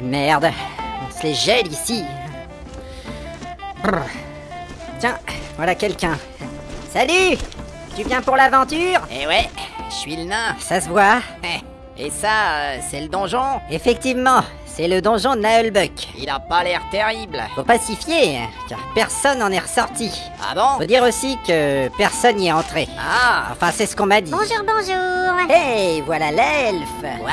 Et merde, on se les gèle ici. Brr. Tiens, voilà quelqu'un. Salut Tu viens pour l'aventure? Eh ouais, je suis le nain. Ça se voit Eh, Et ça, euh, c'est le donjon? Effectivement, c'est le donjon de Naelbuck. Il a pas l'air terrible. Faut pas s'y fier, car personne n'en est ressorti. Ah bon? Faut dire aussi que personne n'y est entré. Ah Enfin, c'est ce qu'on m'a dit. Bonjour, bonjour. Hey, voilà l'elfe Quoi?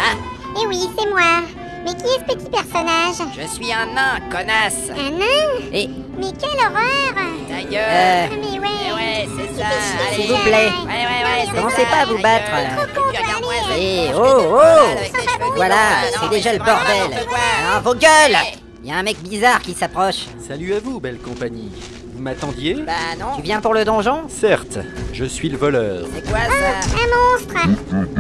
Eh oui, c'est moi. Mais qui est ce petit personnage? Je suis un nain, connasse. Un nain? Et, Mais quelle horreur! Ta gueule euh, Ah, Mais ouais. Eh ouais, c'est ça, S'il vous plaît. Ouais, ouais, ouais, Commencez pas à vous battre. Et Eh, oh, des oh. cheveux voilà, c'est déjà mais le bordel. Ah, vos gueules. Il y a un mec bizarre qui s'approche. Salut à vous, belle compagnie. Vous m'attendiez? Bah non, Tu viens pour le donjon? Certes, je suis le voleur. c'est quoi ça? Un monstre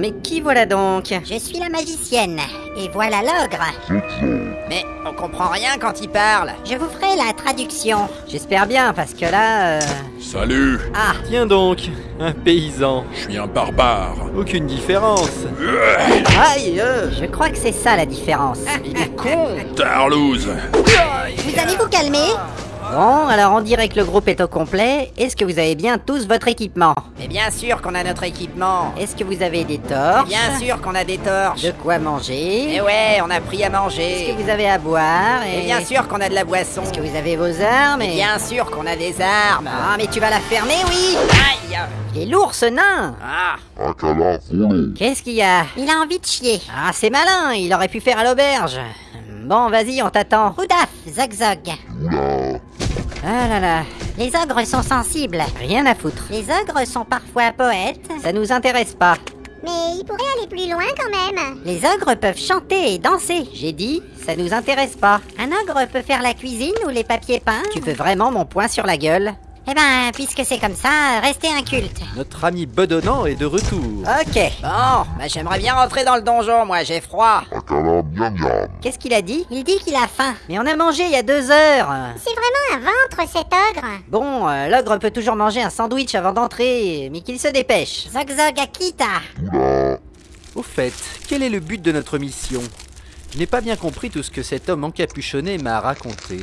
mais qui voilà donc Je suis la magicienne. Et voilà l'ogre. Mais on comprend rien quand il parle. Je vous ferai la traduction. J'espère bien, parce que là... euh, Salut, Ah, Tiens donc, un paysan. je suis un barbare. Aucune différence. aïe euh, Je crois que c'est ça la différence. Il est con Tarlouse. Vous allez vous calmer Bon, alors on dirait que le groupe est au complet. Est-ce que vous avez bien tous votre équipement? Mais bien sûr qu'on a notre équipement. Est-ce que vous avez des torches? Bien sûr qu'on a des torches. De quoi manger? Et ouais, on a pris à Est-ce manger. que vous avez à boire Et bien sûr qu'on a de la boisson. Est-ce que vous avez vos armes Et et... bien sûr qu'on a des armes. Ah, mais tu vas la fermer, oui Aïe Il est lourd, ce nain Ah Qu'est-ce qu'il y a? Il a envie de chier. Ah, c'est malin, il aurait pu faire à l'auberge. Bon, vas-y, on t'attend. Oudaf, zog zog. Ah là là, Les ogres sont sensibles. rien à foutre. Les ogres sont parfois poètes. Ça nous intéresse pas. Mais ils pourraient aller plus loin quand même. Les ogres peuvent chanter et danser. J'ai dit, ça nous intéresse pas. Un ogre peut faire la cuisine ou les papiers peints. Tu veux vraiment mon poing sur la gueule? Eh ben, puisque c'est comme ça, restez inculte. Notre ami bedonnant est de retour. Ok. Bon, bah j'aimerais bien rentrer dans le donjon, moi, j'ai froid. Qu'est-ce qu'il a dit? Il dit qu'il a faim. Mais on a mangé il y a deux heures. C'est vraiment un ventre cet ogre. Bon, euh, l'ogre peut toujours manger un sandwich avant d'entrer, mais qu'il se dépêche. Zog zog Akita. Au fait, quel est le but de notre mission? Je n'ai pas bien compris tout ce que cet homme encapuchonné m'a raconté.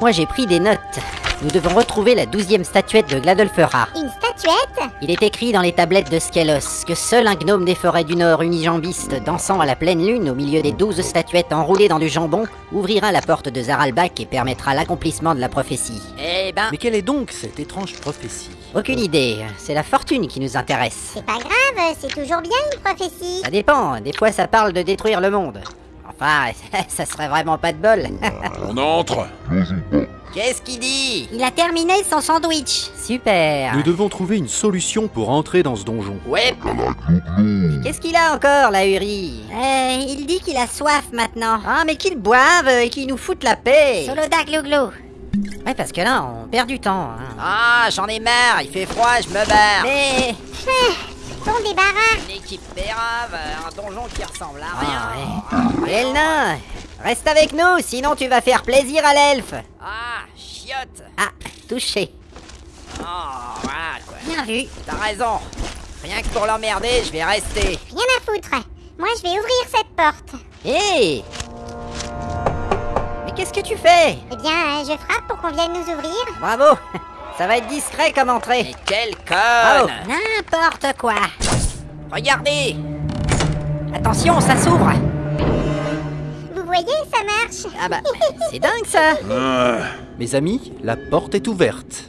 Moi j'ai pris des notes. Nous devons retrouver la douzième statuette de Gladolfera. Une statuette Il est écrit dans les tablettes de Skelos que seul un gnome des forêts du Nord unijambiste dansant à la pleine lune au milieu des douze statuettes enroulées dans du jambon ouvrira la porte de Zaralbak et permettra l'accomplissement de la prophétie. Eh ben, Mais quelle est donc cette étrange prophétie? Aucune idée, c'est la fortune qui nous intéresse. C'est pas grave, c'est toujours bien une prophétie. Ça dépend, des fois ça parle de détruire le monde. Enfin, ça serait vraiment pas de bol. On entre. qu'est-ce qu'il dit? Il a terminé son sandwich. Super. Nous devons trouver une solution pour entrer dans ce donjon. Ouais, Qu'est-ce qu'il a encore, la Uri? Euh, il dit qu'il a soif maintenant. Ah, mais qu'il boive et qu'il nous foute la paix Soloda glouglou. Ouais, parce que là, on perd du temps. hein. ah, j'en ai marre, il fait froid, je me barre. Mais... Équipe pérave, un donjon qui ressemble à Ah, rien. ouais. Et le nain Reste avec nous, sinon tu vas faire plaisir à l'elfe Ah, chiotte. Ah, touché. Oh, voilà quoi. Bien vu. T'as raison. Rien que pour l'emmerder, je vais rester. Rien à foutre. Moi, je vais ouvrir cette porte. Hé Mais qu'est-ce que tu fais? Eh bien, euh, je frappe pour qu'on vienne nous ouvrir. Bravo Ça va être discret comme entrée. Mais quelle conne N'importe quoi. Regardez Attention, ça s'ouvre Vous voyez, ça marche. Ah bah, c'est dingue ça Ah, Mes amis, la porte est ouverte.